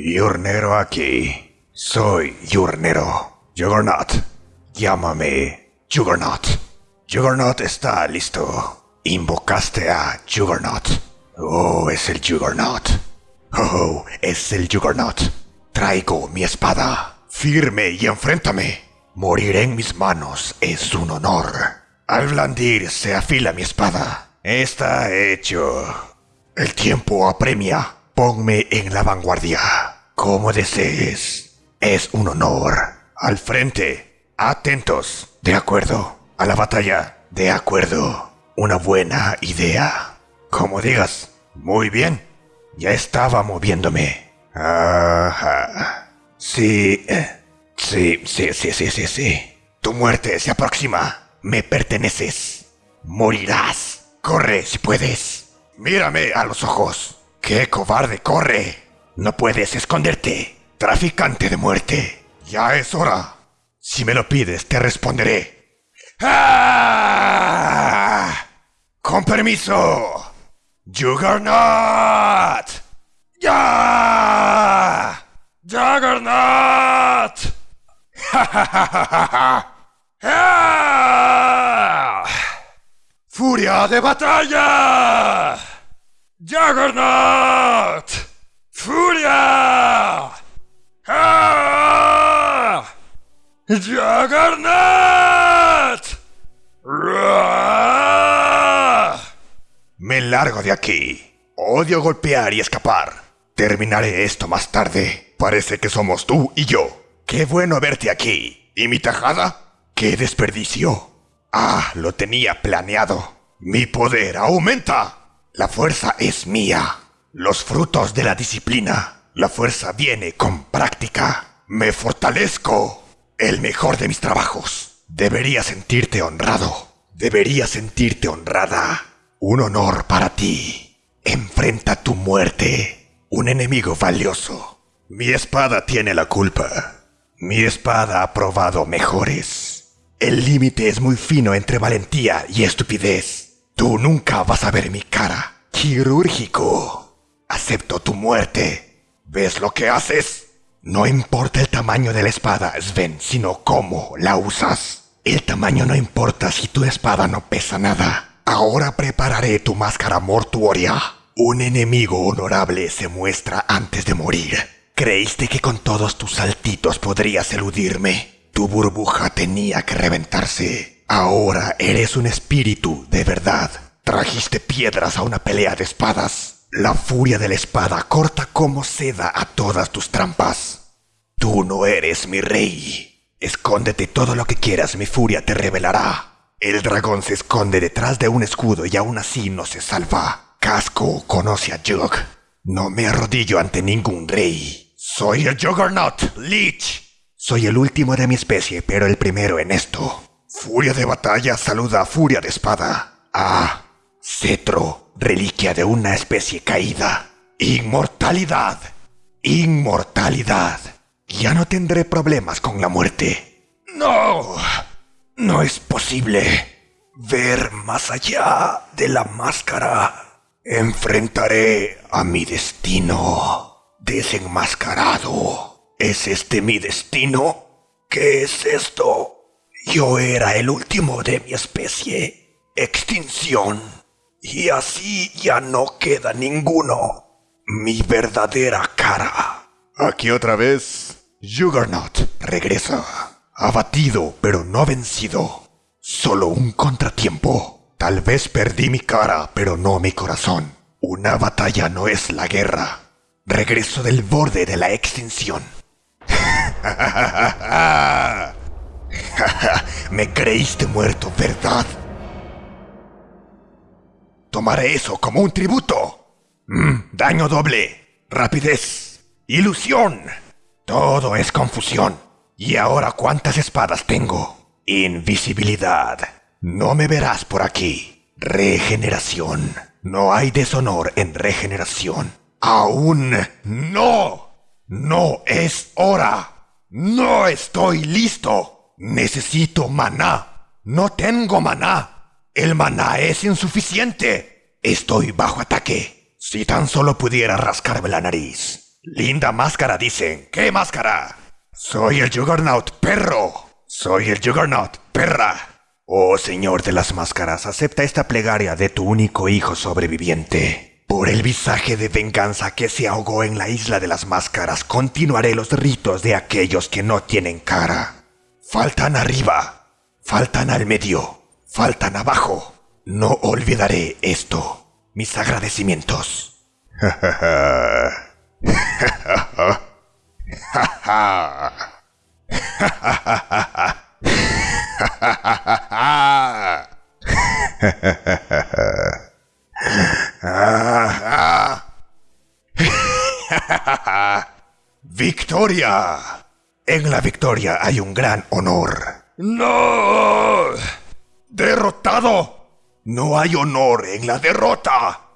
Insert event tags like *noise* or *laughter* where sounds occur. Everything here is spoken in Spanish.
Yurnero aquí. Soy Yurnero. Juggernaut. Llámame Juggernaut. Juggernaut está listo. Invocaste a Juggernaut. Oh, es el Juggernaut. Oh, es el Juggernaut. Traigo mi espada. Firme y enfréntame. Morir en mis manos es un honor. Al blandir se afila mi espada. Está hecho. El tiempo apremia. Ponme en la vanguardia. Como desees. Es un honor. Al frente. Atentos. De acuerdo. A la batalla. De acuerdo. Una buena idea. Como digas. Muy bien. Ya estaba moviéndome. Ajá. Sí. Sí, sí, sí, sí, sí, sí. Tu muerte se aproxima. Me perteneces. Morirás. Corre si puedes. Mírame a los ojos. ¡Qué cobarde corre! No puedes esconderte. Traficante de muerte. Ya es hora. Si me lo pides, te responderé. ¡Ah! Con permiso. Juggernaut. ¡Ya! ¡Juggernaut! *laughs* ¡Furia de batalla! ¡Juggernaut! ¡Furia! ¡Ah! ¡Juggernaut! Me largo de aquí. Odio golpear y escapar. Terminaré esto más tarde. Parece que somos tú y yo. Qué bueno verte aquí. ¿Y mi tajada? ¡Qué desperdicio! Ah, lo tenía planeado. Mi poder aumenta. La fuerza es mía. Los frutos de la disciplina. La fuerza viene con práctica. Me fortalezco. El mejor de mis trabajos. Deberías sentirte honrado. Deberías sentirte honrada. Un honor para ti. Enfrenta tu muerte. Un enemigo valioso. Mi espada tiene la culpa. Mi espada ha probado mejores. El límite es muy fino entre valentía y estupidez. Tú nunca vas a ver mi cara. Quirúrgico. Acepto tu muerte. ¿Ves lo que haces? No importa el tamaño de la espada, Sven, sino cómo la usas. El tamaño no importa si tu espada no pesa nada. Ahora prepararé tu máscara mortuoria. Un enemigo honorable se muestra antes de morir. ¿Creíste que con todos tus saltitos podrías eludirme? Tu burbuja tenía que reventarse. Ahora eres un espíritu de verdad. Trajiste piedras a una pelea de espadas. La furia de la espada corta como seda a todas tus trampas. Tú no eres mi rey. Escóndete todo lo que quieras, mi furia te revelará. El dragón se esconde detrás de un escudo y aún así no se salva. Casco conoce a Jug. No me arrodillo ante ningún rey. Soy el Juggernaut, Lich. Soy el último de mi especie, pero el primero en esto. Furia de batalla saluda a furia de espada. Ah, cetro, reliquia de una especie caída. Inmortalidad. Inmortalidad. Ya no tendré problemas con la muerte. No. No es posible ver más allá de la máscara. Enfrentaré a mi destino desenmascarado. ¿Es este mi destino? ¿Qué es esto? Yo era el último de mi especie. Extinción. Y así ya no queda ninguno. Mi verdadera cara. Aquí otra vez. Juggernaut regresa. Abatido pero no vencido. Solo un contratiempo. Tal vez perdí mi cara, pero no mi corazón. Una batalla no es la guerra. Regreso del borde de la extinción. *laughs* Me creíste muerto, ¿verdad? Tomaré eso como un tributo. Mm, daño doble, rapidez, ilusión. Todo es confusión. ¿Y ahora cuántas espadas tengo? Invisibilidad. No me verás por aquí. Regeneración. No hay deshonor en regeneración. Aún no. No es hora. No estoy listo. Necesito maná. No tengo maná. El maná es insuficiente. Estoy bajo ataque. Si tan solo pudiera rascarme la nariz. Linda máscara, dicen. ¿Qué máscara? Soy el Juggernaut, perro. Soy el Juggernaut, perra. Oh Señor de las Máscaras, acepta esta plegaria de tu único hijo sobreviviente. Por el visaje de venganza que se ahogó en la isla de las máscaras, continuaré los ritos de aquellos que no tienen cara. Faltan arriba, faltan al medio, faltan abajo. No olvidaré esto. Mis agradecimientos. ¡Victoria! En la victoria hay un gran honor. ¡No! ¡Derrotado! No hay honor en la derrota.